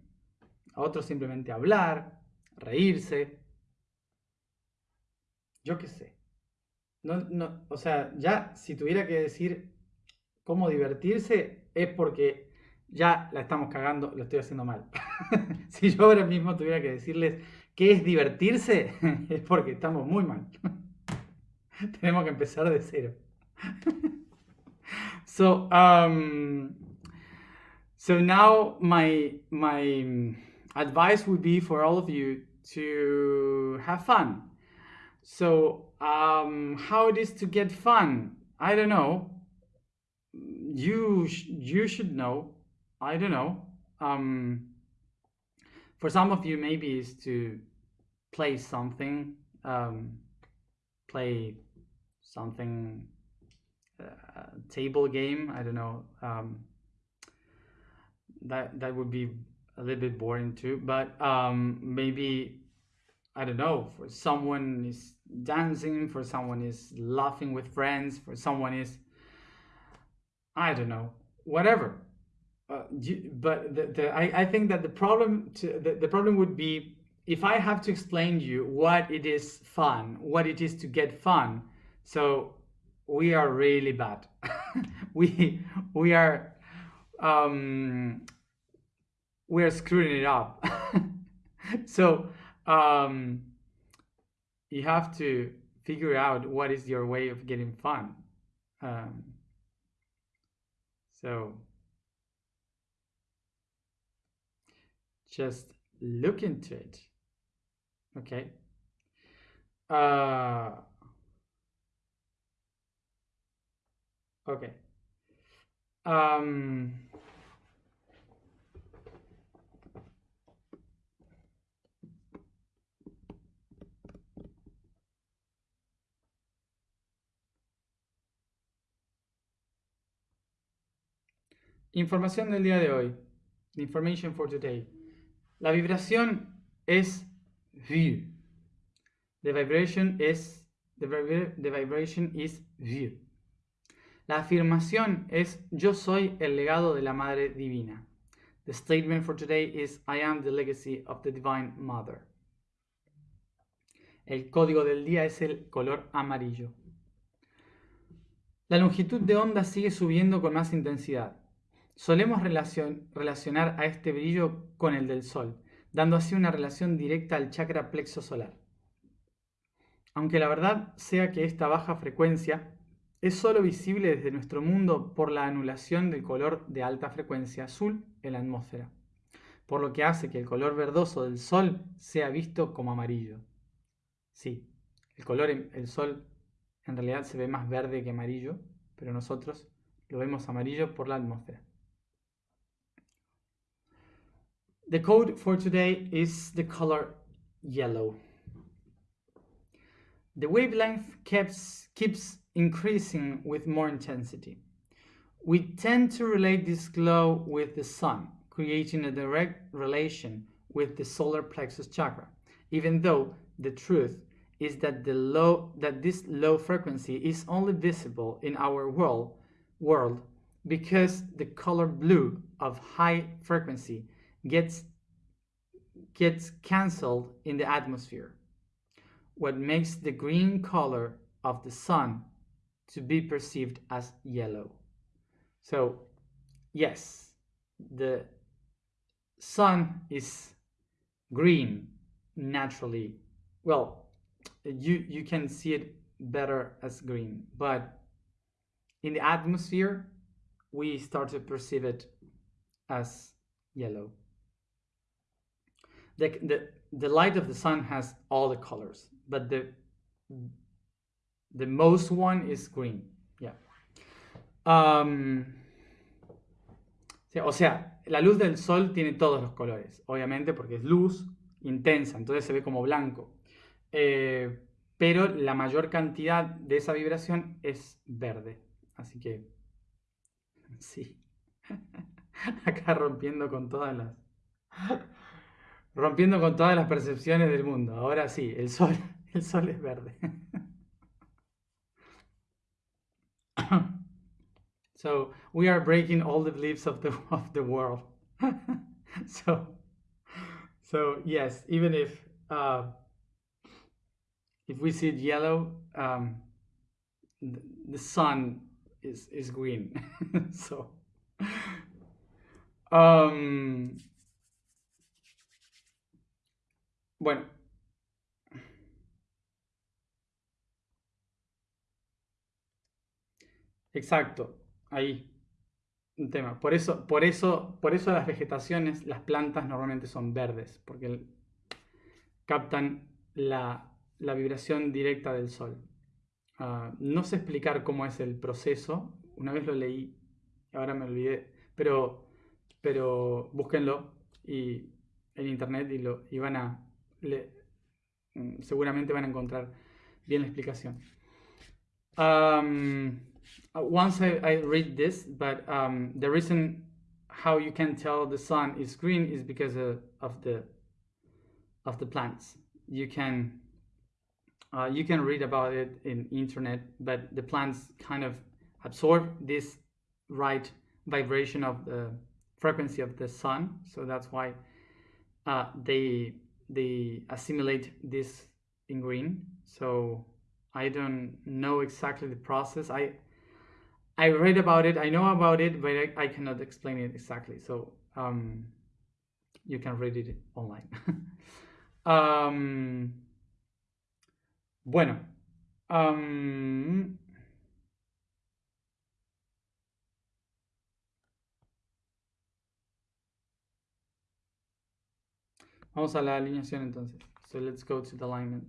a otro simplemente hablar, reírse. Yo qué sé. No, no, o sea, ya si tuviera que decir cómo divertirse, es porque ya la estamos cagando, lo estoy haciendo mal. [LAUGHS] si yo ahora mismo tuviera que decirles ¿Qué es divertirse? [LAUGHS] es porque estamos muy mal. [LAUGHS] Tenemos que empezar de cero. so, um, so now my my advice would be for all of you to have fun. So, um, how it is to get fun? I don't know. You sh- you should know. I don't know. Um, for some of you, maybe is to play something, um, play something, uh, table game. I don't know. Um, that that would be a little bit boring too. But um, maybe I don't know. For someone is dancing, for someone is laughing with friends, for someone is I don't know, whatever. Uh, but the, the, I, I think that the problem to, the, the problem would be if I have to explain to you what it is fun, what it is to get fun. So we are really bad. [LAUGHS] we we are um, we are screwing it up. [LAUGHS] so um, you have to figure out what is your way of getting fun. Um, so just look into it. Okay. Uh, okay. Um, información del día de hoy. Information for today. La vibración es view. The vibration is the, the vibration is view. La afirmación es yo soy el legado de la Madre Divina. The statement for today is I am the legacy of the Divine Mother. El código del día es el color amarillo. La longitud de onda sigue subiendo con más intensidad. Solemos relacion- relacionar a este brillo con el del Sol, dando así una relación directa al chakra plexo solar. Aunque la verdad sea que esta baja frecuencia es sólo visible desde nuestro mundo por la anulación del color de alta frecuencia azul en la atmósfera, por lo que hace que el color verdoso del Sol sea visto como amarillo. Sí, el color el Sol en realidad se ve más verde que amarillo, pero nosotros lo vemos amarillo por la atmósfera. The code for today is the color yellow. The wavelength keeps, keeps increasing with more intensity. We tend to relate this glow with the sun, creating a direct relation with the solar plexus chakra, even though the truth is that the low that this low frequency is only visible in our world world because the color blue of high frequency gets gets cancelled in the atmosphere. What makes the green color of the sun to be perceived as yellow. So yes the sun is green naturally. Well you you can see it better as green but in the atmosphere we start to perceive it as yellow the, the the light of the sun has all the colors but the the most one is green yeah um, o sea la luz del sol tiene todos los colores obviamente porque es luz intensa entonces se ve como blanco eh, pero la mayor cantidad de esa vibración es verde. Así que, sí. [LAUGHS] Acá rompiendo con todas las... Rompiendo con todas las percepciones del mundo. Ahora sí, el sol, [LAUGHS] el sol es verde. [COUGHS] so, we are breaking all the beliefs of the, of the world. [LAUGHS] so, so, yes, even if... Uh, if we see it yellow, um, the, sun is, is green. [LAUGHS] so, um, bueno. Exacto, ahí. Un tema. Por eso, por eso, por eso las vegetaciones, las plantas normalmente son verdes, porque captan la, la vibración directa del sol. Ah, no sé explicar cómo es el proceso. Una vez lo leí, ahora me olvidé, pero, pero búsquenlo y, en internet y, lo, y van a, mm, seguramente van a encontrar bien la explicación. Um, once I, read this, but um, the reason how you can tell the sun is green is because of, of the of the plants. You can uh, you can read about it in internet, but the plants kind of absorb this right vibration of the frequency of the sun, so that's why uh, they they assimilate this in green. So I don't know exactly the process. I I read about it, I know about it, but I, I cannot explain it exactly. So um, you can read it online. [LAUGHS] um, bueno. Um, vamos a la alineación entonces. So let's go to the alignment.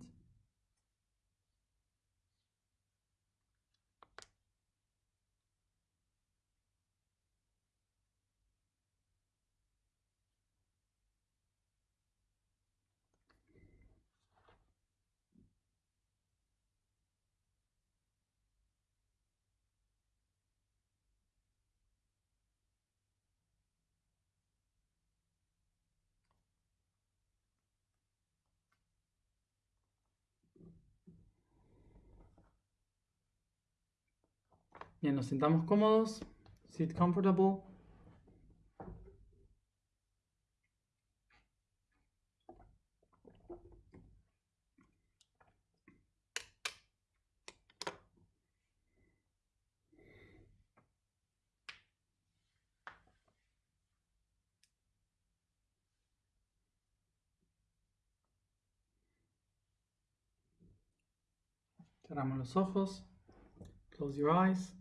Bien, nos sentamos cómodos. Sit comfortable. Cerramos los ojos. Close your eyes.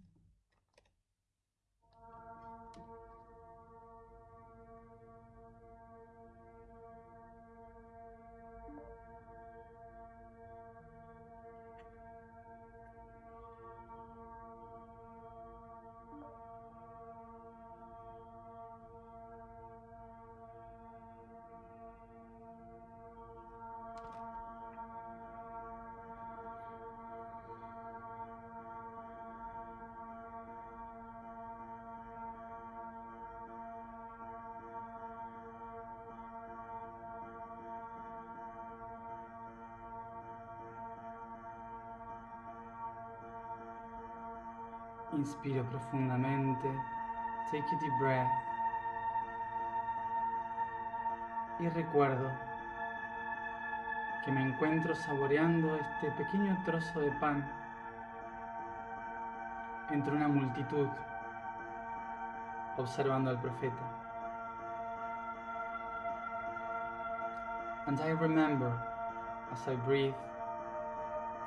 Inspiro profundamente. Take a deep breath. Y recuerdo que me encuentro saboreando este pequeño trozo de pan entre una multitud observando al profeta. And I remember as I breathe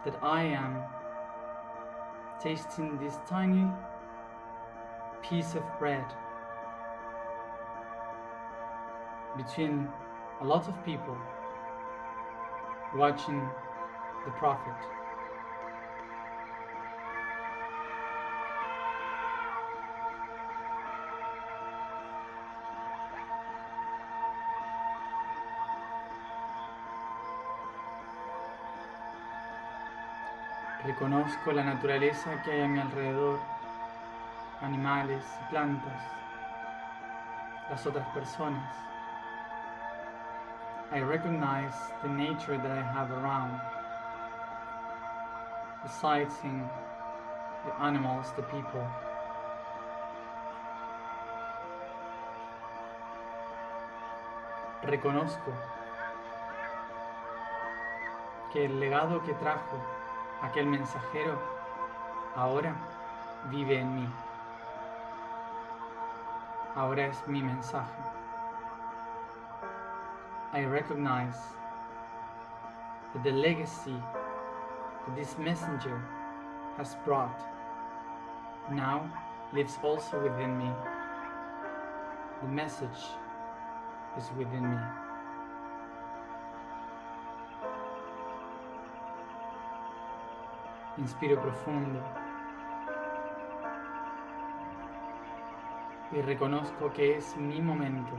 that I am tasting this tiny piece of bread between a lot of people watching the prophet. Reconozco la naturaleza que hay a mi alrededor, animales plantas, las otras personas. I recognize the nature that I have around, the sightseeing, the animals, the people. Reconozco que el legado que trajo aquel mensajero ahora vive en mí. Ahora es mi mensaje. I recognize that the legacy that this messenger has brought now lives also within me. The message is within me. Inspiro profundo y reconozco que es mi momento.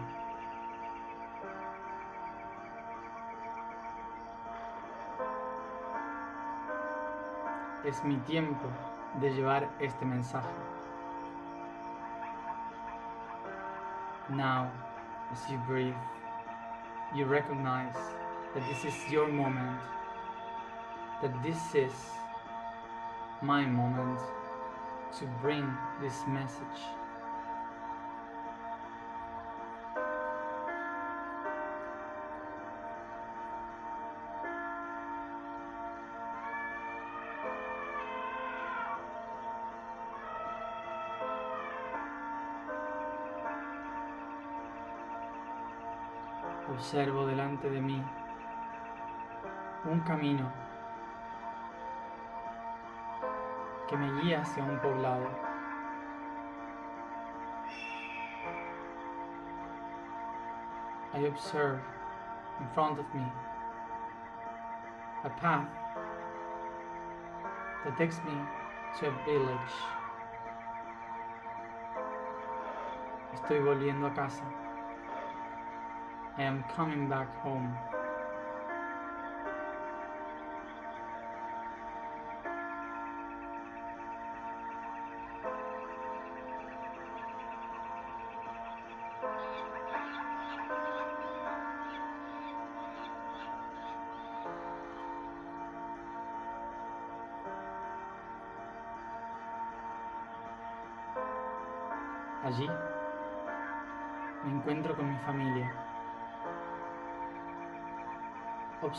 Es mi tiempo de llevar este mensaje. Now, as you breathe, you recognize that this is your moment, that this is my moment to bring this message. Observo delante de mí un camino que me guía hacia un poblado. I observe in front of me a path that takes me to a village. Estoy volviendo a casa. I am coming back home.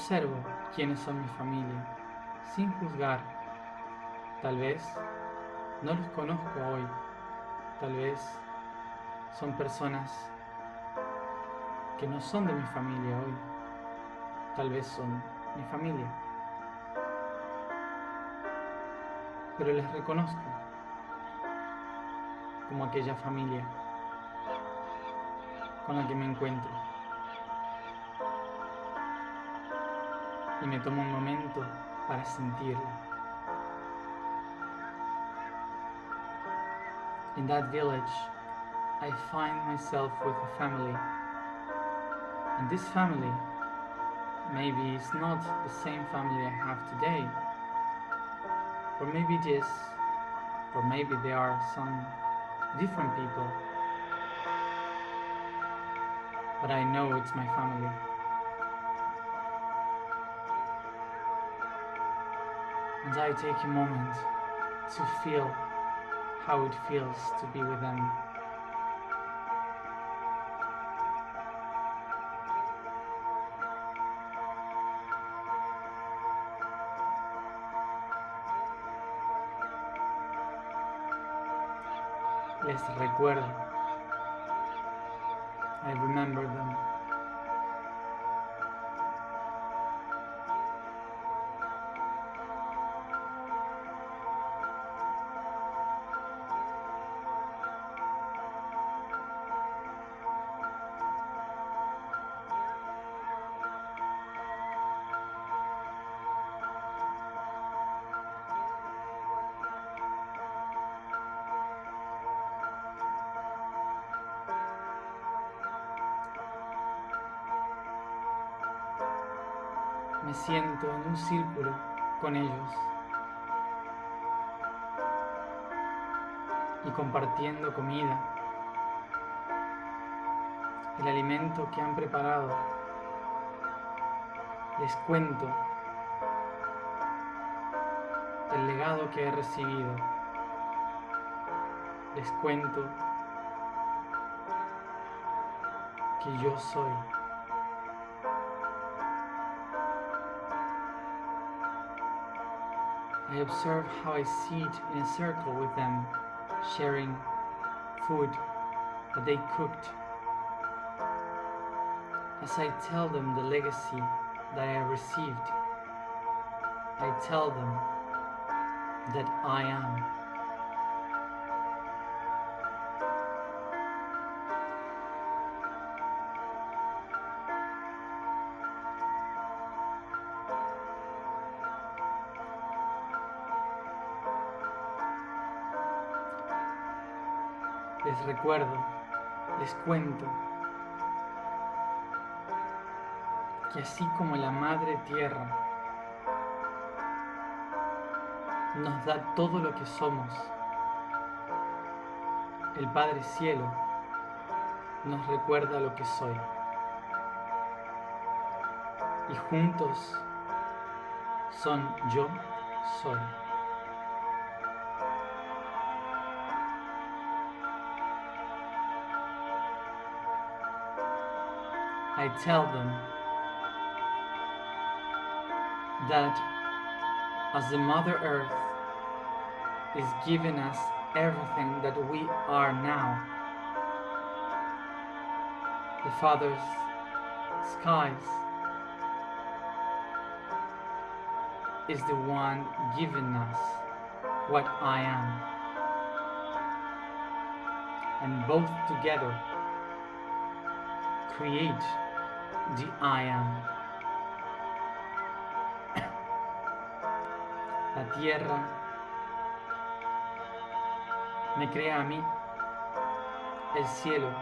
Observo quiénes son mi familia, sin juzgar. Tal vez no los conozco hoy, tal vez son personas que no son de mi familia hoy, tal vez son mi familia. Pero les reconozco como aquella familia con la que me encuentro. Y me tomo un momento para sentirlo. In that village, I find myself with a family. And this family maybe is not the same family I have today. Or maybe it is. Or maybe there are some different people. But I know it's my family. And I take a moment to feel how it feels to be with them. Les recuerdo. Comida, el alimento que han preparado. Les cuento el legado que he recibido. Les cuento que yo soy. I observe how I sit in a circle with them, sharing food that they cooked. As I tell them the legacy that I received, I tell them that I am. Les recuerdo, les cuento que así como la Madre Tierra nos da todo lo que somos, el Padre Cielo nos recuerda lo que soy. Y juntos son yo soy. I tell them that as the Mother Earth is giving us everything that we are now, the Father's skies is the one giving us what I am. And both together create the I am. La tierra. Me crea a mí, el cielo.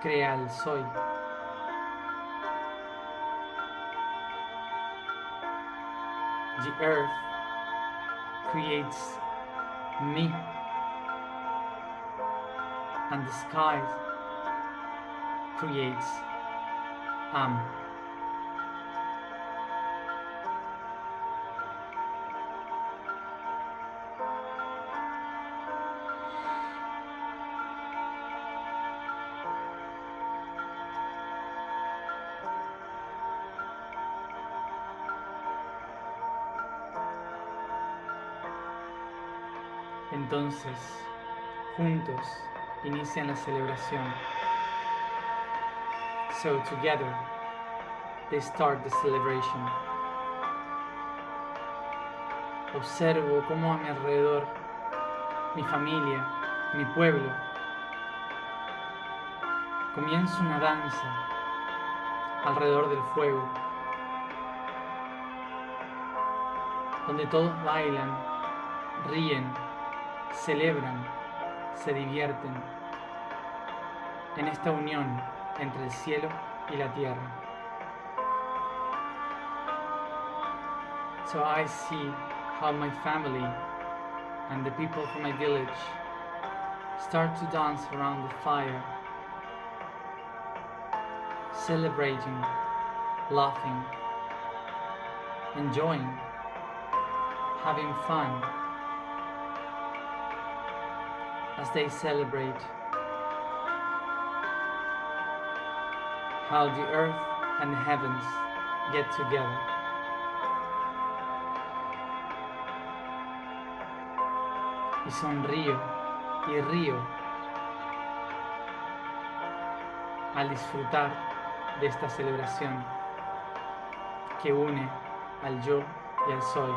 Crea el soy. The earth creates me. And the sky creates am. Entonces, juntos inician la celebración. So together, they start the celebration. Observo cómo a mi alrededor, mi familia, mi pueblo, comienza una danza alrededor del fuego, donde todos bailan, ríen, celebran, se divierten en esta unión entre el cielo y la tierra. So I see how my family and the people from my village start to dance around the fire, celebrating, laughing, enjoying, having fun as they celebrate how the earth and heavens get together. Y sonrío y río al disfrutar de esta celebración que une al yo y al soy.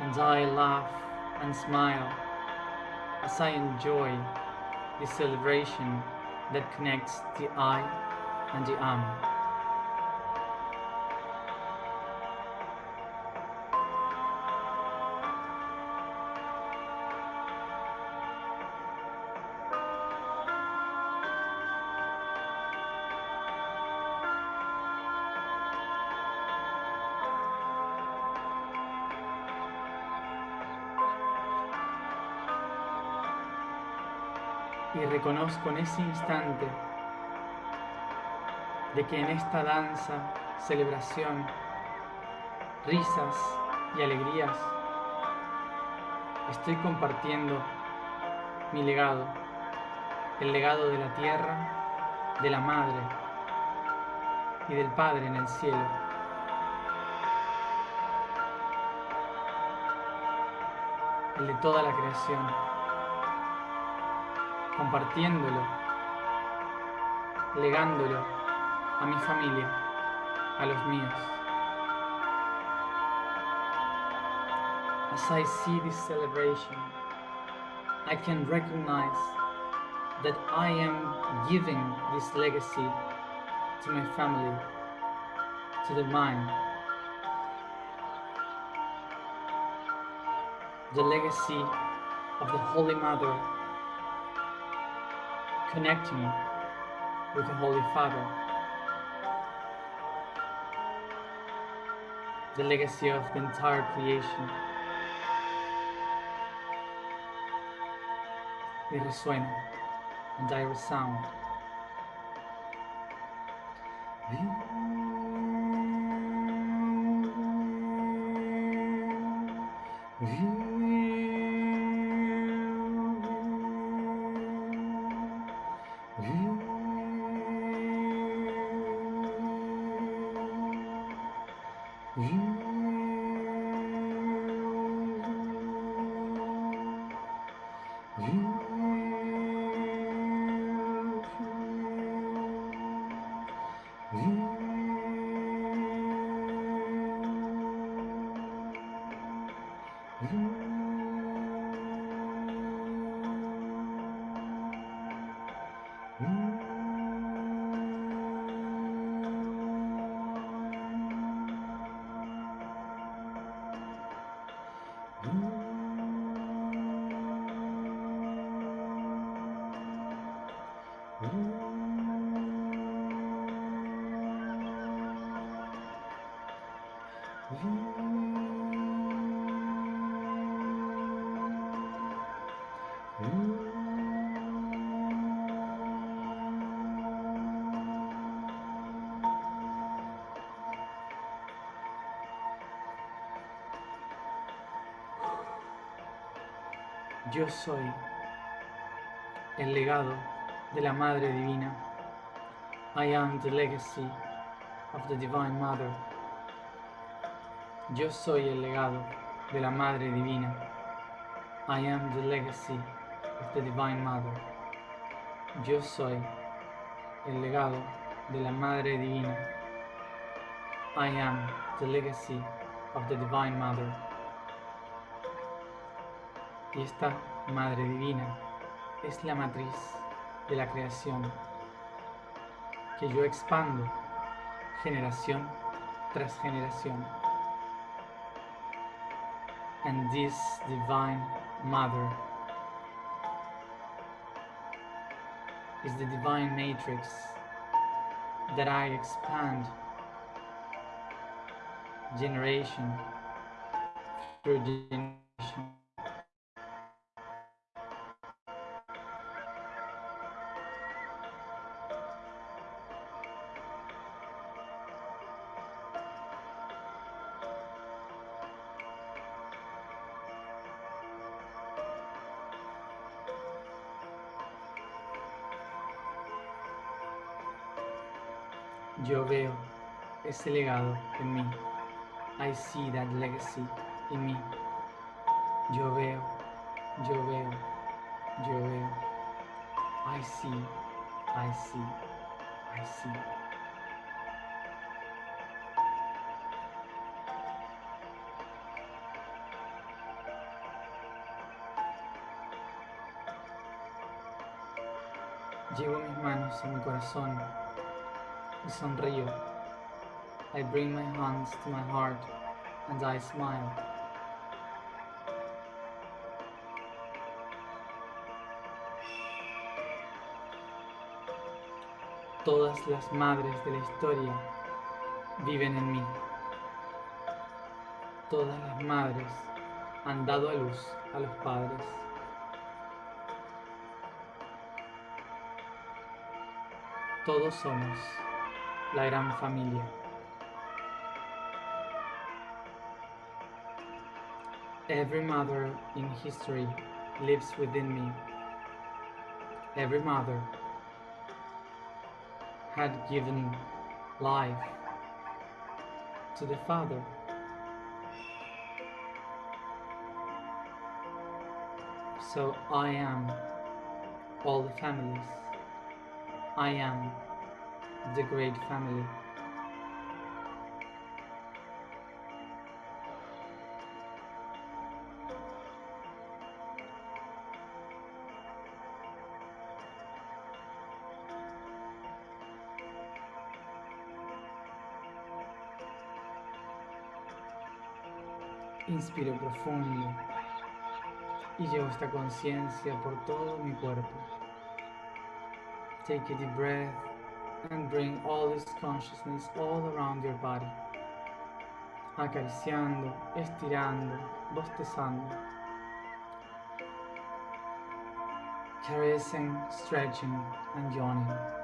And I laugh and smile as I enjoy the celebration that connects the I and the am. Reconozco en ese instante de que en esta danza, celebración, risas y alegrías, estoy compartiendo mi legado, el legado de la tierra, de la madre y del Padre en el cielo. El de toda la creación compartiéndolo, legándolo a mi familia, a los míos. As I see this celebration, I can recognize that I am giving this legacy to my family, to the mine, the legacy of the Holy Mother connecting with the Holy Father, the legacy of the entire creation. Y resuena, and I resound. Yo soy el legado de la Madre Divina. I am the legacy of the Divine Mother. Yo soy el legado de la Madre Divina. I am the legacy of the Divine Mother. Yo soy el legado de la Madre Divina. I am the legacy of the Divine Mother. Y esta Madre Divina es la matriz de la creación que yo expando generación tras generación. And this Divine Mother is the divine matrix that I expand generation through generation. Ese legado en mí. I see that legacy in me. Yo veo, yo veo, yo veo. I see, I see, I see. Llevo mis manos a mi corazón y sonrío. I bring my hands to my heart and I smile. Todas las madres de la historia viven en mí. Todas las madres han dado a luz a los padres. Todos somos la gran familia. Every mother in history lives within me. Every mother had given life to the father. So I am all the families. I am the great family. Inspiro profundo Y llevo esta conciencia por todo mi cuerpo. Take a deep breath and bring all this consciousness all around your body. Acariciando, estirando, bostezando. Caressing, stretching and yawning.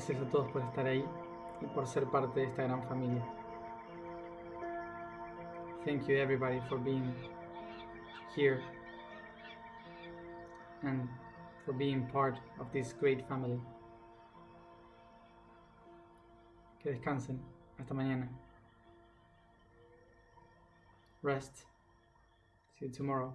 Gracias a todos por estar ahí y por ser parte de esta gran familia. Thank you everybody for being here and for being part of this great family. Que descansen. Hasta mañana. Rest. See you tomorrow.